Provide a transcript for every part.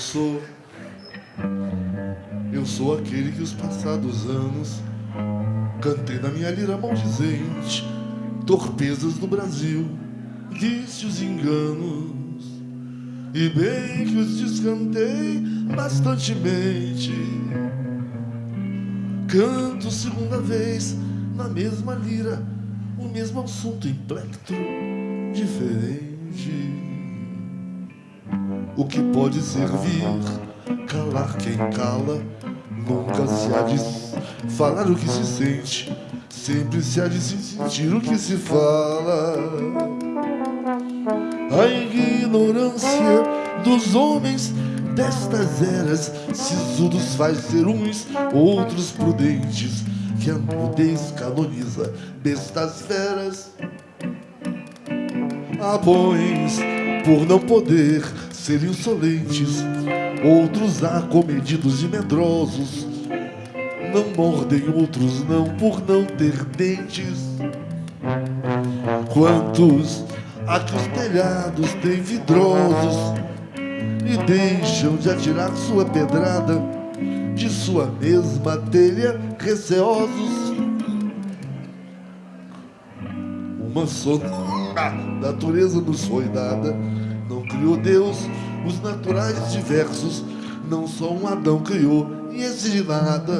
sou. Eu sou aquele que os passados anos cantei na minha lira maldizente, torpezas do Brasil, vícios e enganos. E bem que os descantei bastantemente. Canto segunda vez na mesma lira, o mesmo assunto em plectro diferente. O que pode servir calar quem cala, nunca se há de falar o que se sente, sempre se há de se sentir o que se fala. A ignorância dos homens destas eras, sisudos faz ser uns, outros prudentes, que a nudez canoniza bestas feras. Bons por não poder ser insolentes, outros acomedidos e medrosos. Não mordem outros não por não ter dentes. Quantos há que os telhados têm vidrosos e deixam de atirar sua pedrada de sua mesma telha receosos. Uma só natureza nos foi dada, não criou Deus os naturais diversos, não só um Adão criou e esse nada.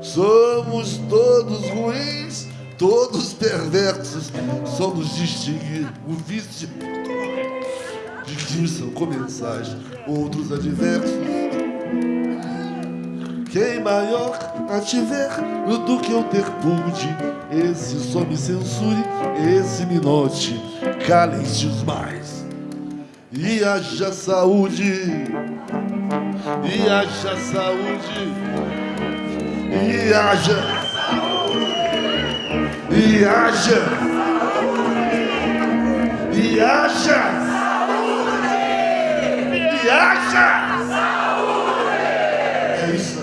Somos todos ruins, todos perversos, só nos distingue o vício de que são comensais, outros adversos. Quem maior a tiver do que eu ter pude, esse só me censure, esse me note, calem-se os mais. E haja saúde, e haja saúde, e haja e haja e haja e haja é isso